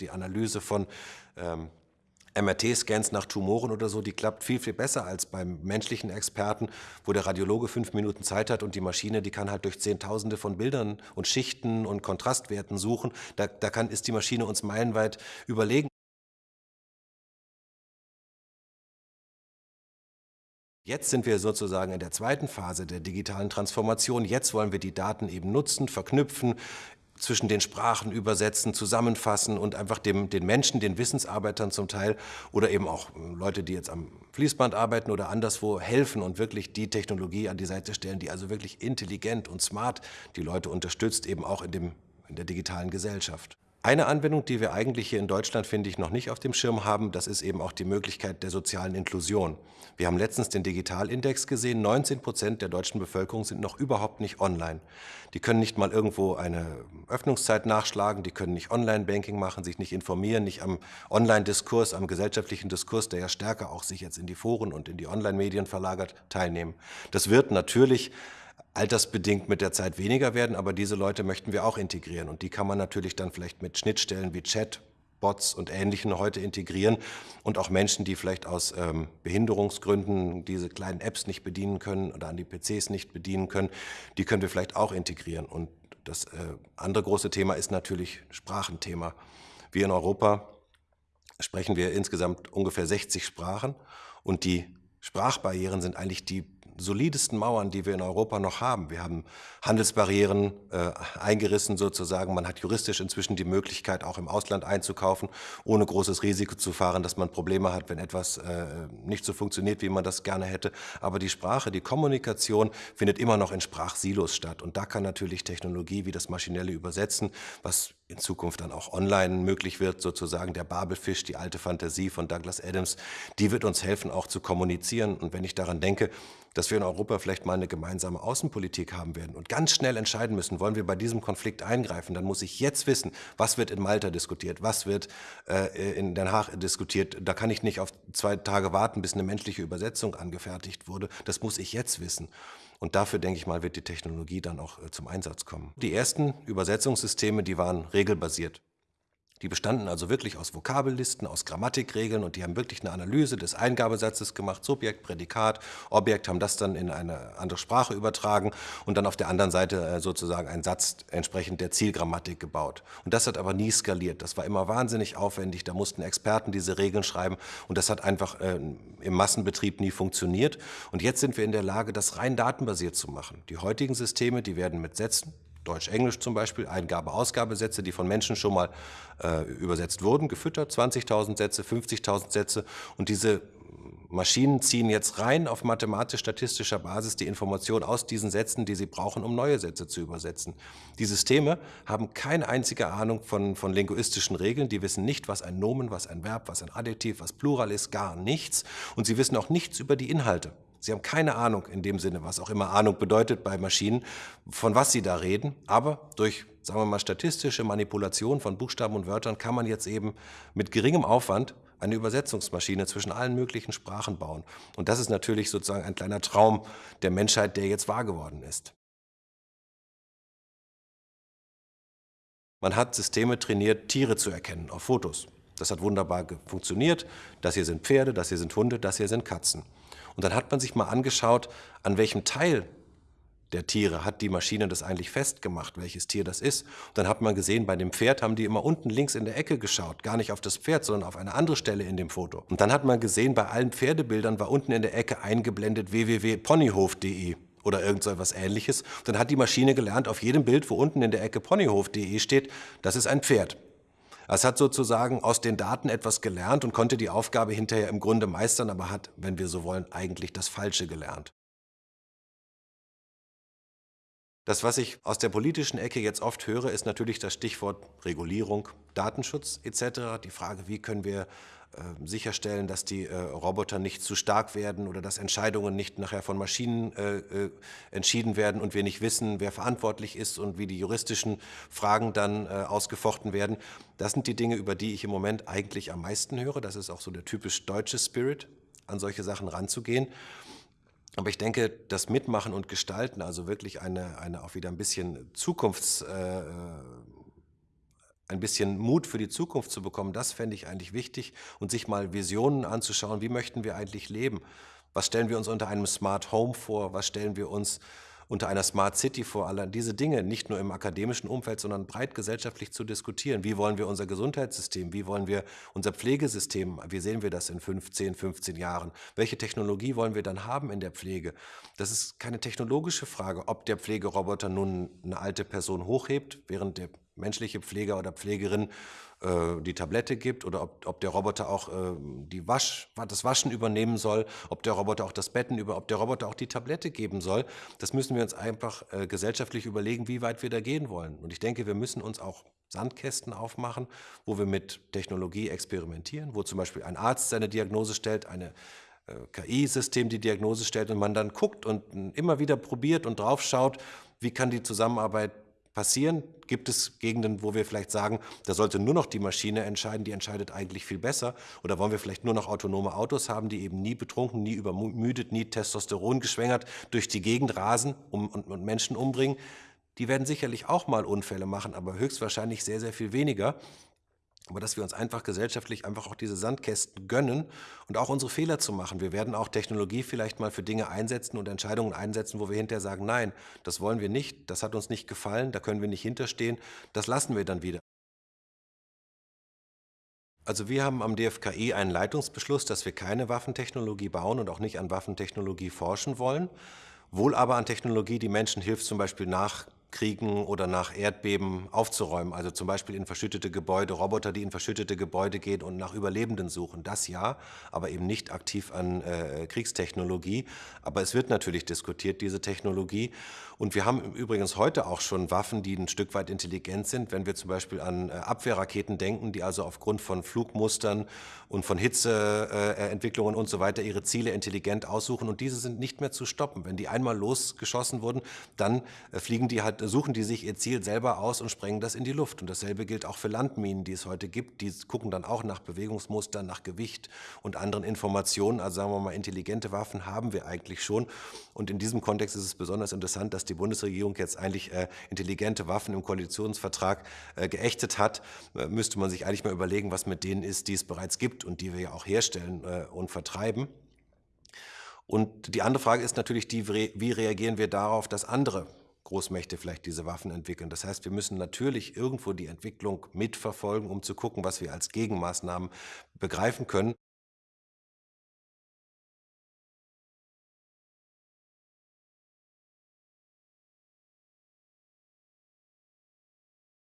die Analyse von ähm, MRT-Scans nach Tumoren oder so, die klappt viel, viel besser als beim menschlichen Experten, wo der Radiologe fünf Minuten Zeit hat und die Maschine, die kann halt durch Zehntausende von Bildern und Schichten und Kontrastwerten suchen. Da, da kann, ist die Maschine uns meilenweit überlegen. Jetzt sind wir sozusagen in der zweiten Phase der digitalen Transformation. Jetzt wollen wir die Daten eben nutzen, verknüpfen, zwischen den Sprachen übersetzen, zusammenfassen und einfach dem, den Menschen, den Wissensarbeitern zum Teil oder eben auch Leute, die jetzt am Fließband arbeiten oder anderswo helfen und wirklich die Technologie an die Seite stellen, die also wirklich intelligent und smart die Leute unterstützt, eben auch in, dem, in der digitalen Gesellschaft. Eine Anwendung, die wir eigentlich hier in Deutschland, finde ich, noch nicht auf dem Schirm haben, das ist eben auch die Möglichkeit der sozialen Inklusion. Wir haben letztens den Digitalindex gesehen, 19 Prozent der deutschen Bevölkerung sind noch überhaupt nicht online. Die können nicht mal irgendwo eine Öffnungszeit nachschlagen, die können nicht Online-Banking machen, sich nicht informieren, nicht am Online-Diskurs, am gesellschaftlichen Diskurs, der ja stärker auch sich jetzt in die Foren und in die Online-Medien verlagert, teilnehmen. Das wird natürlich altersbedingt mit der Zeit weniger werden, aber diese Leute möchten wir auch integrieren und die kann man natürlich dann vielleicht mit Schnittstellen wie Chat, Bots und Ähnlichen heute integrieren und auch Menschen, die vielleicht aus ähm, Behinderungsgründen diese kleinen Apps nicht bedienen können oder an die PCs nicht bedienen können, die können wir vielleicht auch integrieren. Und das äh, andere große Thema ist natürlich Sprachenthema. Wir in Europa sprechen wir insgesamt ungefähr 60 Sprachen und die Sprachbarrieren sind eigentlich die solidesten Mauern, die wir in Europa noch haben. Wir haben Handelsbarrieren äh, eingerissen sozusagen. Man hat juristisch inzwischen die Möglichkeit, auch im Ausland einzukaufen, ohne großes Risiko zu fahren, dass man Probleme hat, wenn etwas äh, nicht so funktioniert, wie man das gerne hätte. Aber die Sprache, die Kommunikation findet immer noch in Sprachsilos statt. Und da kann natürlich Technologie wie das maschinelle Übersetzen, was in Zukunft dann auch online möglich wird, sozusagen der Babelfisch, die alte Fantasie von Douglas Adams, die wird uns helfen, auch zu kommunizieren. Und wenn ich daran denke, dass wir in Europa vielleicht mal eine gemeinsame Außenpolitik haben werden und ganz schnell entscheiden müssen, wollen wir bei diesem Konflikt eingreifen, dann muss ich jetzt wissen, was wird in Malta diskutiert, was wird äh, in Den Haag diskutiert. Da kann ich nicht auf zwei Tage warten, bis eine menschliche Übersetzung angefertigt wurde. Das muss ich jetzt wissen. Und dafür, denke ich mal, wird die Technologie dann auch äh, zum Einsatz kommen. Die ersten Übersetzungssysteme, die waren regelbasiert. Die bestanden also wirklich aus Vokabellisten, aus Grammatikregeln und die haben wirklich eine Analyse des Eingabesatzes gemacht, Subjekt, Prädikat, Objekt, haben das dann in eine andere Sprache übertragen und dann auf der anderen Seite äh, sozusagen einen Satz entsprechend der Zielgrammatik gebaut. Und das hat aber nie skaliert. Das war immer wahnsinnig aufwendig, da mussten Experten diese Regeln schreiben und das hat einfach äh, im Massenbetrieb nie funktioniert. Und jetzt sind wir in der Lage, das rein datenbasiert zu machen. Die heutigen Systeme, die werden mit Sätzen Deutsch-Englisch zum Beispiel, Eingabe-Ausgabesätze, die von Menschen schon mal äh, übersetzt wurden, gefüttert, 20.000 Sätze, 50.000 Sätze und diese Maschinen ziehen jetzt rein auf mathematisch-statistischer Basis die Information aus diesen Sätzen, die sie brauchen, um neue Sätze zu übersetzen. Die Systeme haben keine einzige Ahnung von, von linguistischen Regeln, die wissen nicht, was ein Nomen, was ein Verb, was ein Adjektiv, was Plural ist, gar nichts und sie wissen auch nichts über die Inhalte. Sie haben keine Ahnung in dem Sinne, was auch immer Ahnung bedeutet bei Maschinen, von was sie da reden. Aber durch, sagen wir mal, statistische Manipulation von Buchstaben und Wörtern kann man jetzt eben mit geringem Aufwand eine Übersetzungsmaschine zwischen allen möglichen Sprachen bauen. Und das ist natürlich sozusagen ein kleiner Traum der Menschheit, der jetzt wahr geworden ist. Man hat Systeme trainiert, Tiere zu erkennen auf Fotos. Das hat wunderbar funktioniert. Das hier sind Pferde, das hier sind Hunde, das hier sind Katzen. Und dann hat man sich mal angeschaut, an welchem Teil der Tiere hat die Maschine das eigentlich festgemacht, welches Tier das ist. Und dann hat man gesehen, bei dem Pferd haben die immer unten links in der Ecke geschaut, gar nicht auf das Pferd, sondern auf eine andere Stelle in dem Foto. Und dann hat man gesehen, bei allen Pferdebildern war unten in der Ecke eingeblendet www.ponyhof.de oder irgend so etwas ähnliches. Dann hat die Maschine gelernt, auf jedem Bild, wo unten in der Ecke ponyhof.de steht, das ist ein Pferd. Es hat sozusagen aus den Daten etwas gelernt und konnte die Aufgabe hinterher im Grunde meistern, aber hat, wenn wir so wollen, eigentlich das Falsche gelernt. Das, was ich aus der politischen Ecke jetzt oft höre, ist natürlich das Stichwort Regulierung, Datenschutz etc. Die Frage, wie können wir äh, sicherstellen, dass die äh, Roboter nicht zu stark werden oder dass Entscheidungen nicht nachher von Maschinen äh, äh, entschieden werden und wir nicht wissen, wer verantwortlich ist und wie die juristischen Fragen dann äh, ausgefochten werden. Das sind die Dinge, über die ich im Moment eigentlich am meisten höre. Das ist auch so der typisch deutsche Spirit, an solche Sachen ranzugehen. Aber ich denke, das Mitmachen und Gestalten, also wirklich eine, eine auch wieder ein bisschen Zukunfts- äh, ein bisschen Mut für die Zukunft zu bekommen, das fände ich eigentlich wichtig und sich mal Visionen anzuschauen, wie möchten wir eigentlich leben? Was stellen wir uns unter einem Smart Home vor? Was stellen wir uns unter einer Smart City vor, alle diese Dinge nicht nur im akademischen Umfeld, sondern breit gesellschaftlich zu diskutieren. Wie wollen wir unser Gesundheitssystem, wie wollen wir unser Pflegesystem, wie sehen wir das in 15, 15 Jahren? Welche Technologie wollen wir dann haben in der Pflege? Das ist keine technologische Frage, ob der Pflegeroboter nun eine alte Person hochhebt, während der menschliche Pfleger oder Pflegerin äh, die Tablette gibt oder ob, ob der Roboter auch äh, die Wasch, das Waschen übernehmen soll, ob der Roboter auch das Betten über, ob der Roboter auch die Tablette geben soll. Das müssen wir uns einfach äh, gesellschaftlich überlegen, wie weit wir da gehen wollen. Und ich denke, wir müssen uns auch Sandkästen aufmachen, wo wir mit Technologie experimentieren, wo zum Beispiel ein Arzt seine Diagnose stellt, eine äh, KI-System die Diagnose stellt und man dann guckt und immer wieder probiert und drauf schaut, wie kann die Zusammenarbeit passieren? Gibt es Gegenden, wo wir vielleicht sagen, da sollte nur noch die Maschine entscheiden, die entscheidet eigentlich viel besser? Oder wollen wir vielleicht nur noch autonome Autos haben, die eben nie betrunken, nie übermüdet, nie Testosteron geschwängert durch die Gegend rasen und, Menschen umbringen? Die werden sicherlich auch mal Unfälle machen, aber höchstwahrscheinlich sehr, sehr viel weniger aber dass wir uns einfach gesellschaftlich einfach auch diese Sandkästen gönnen und auch unsere Fehler zu machen. Wir werden auch Technologie vielleicht mal für Dinge einsetzen und Entscheidungen einsetzen, wo wir hinterher sagen, nein, das wollen wir nicht, das hat uns nicht gefallen, da können wir nicht hinterstehen, das lassen wir dann wieder. Also wir haben am DFKI einen Leitungsbeschluss, dass wir keine Waffentechnologie bauen und auch nicht an Waffentechnologie forschen wollen, wohl aber an Technologie, die Menschen hilft, zum Beispiel nach Kriegen oder nach Erdbeben aufzuräumen. Also zum Beispiel in verschüttete Gebäude, Roboter, die in verschüttete Gebäude gehen und nach Überlebenden suchen. Das ja, aber eben nicht aktiv an äh, Kriegstechnologie. Aber es wird natürlich diskutiert, diese Technologie. Und wir haben übrigens heute auch schon Waffen, die ein Stück weit intelligent sind. Wenn wir zum Beispiel an äh, Abwehrraketen denken, die also aufgrund von Flugmustern und von Hitzeentwicklungen äh, und so weiter ihre Ziele intelligent aussuchen. Und diese sind nicht mehr zu stoppen. Wenn die einmal losgeschossen wurden, dann äh, fliegen die halt suchen die sich ihr Ziel selber aus und sprengen das in die Luft. Und dasselbe gilt auch für Landminen, die es heute gibt. Die gucken dann auch nach Bewegungsmustern, nach Gewicht und anderen Informationen. Also sagen wir mal, intelligente Waffen haben wir eigentlich schon. Und in diesem Kontext ist es besonders interessant, dass die Bundesregierung jetzt eigentlich äh, intelligente Waffen im Koalitionsvertrag äh, geächtet hat. Äh, müsste man sich eigentlich mal überlegen, was mit denen ist, die es bereits gibt und die wir ja auch herstellen äh, und vertreiben. Und die andere Frage ist natürlich die, wie reagieren wir darauf, dass andere Großmächte vielleicht diese Waffen entwickeln. Das heißt, wir müssen natürlich irgendwo die Entwicklung mitverfolgen, um zu gucken, was wir als Gegenmaßnahmen begreifen können.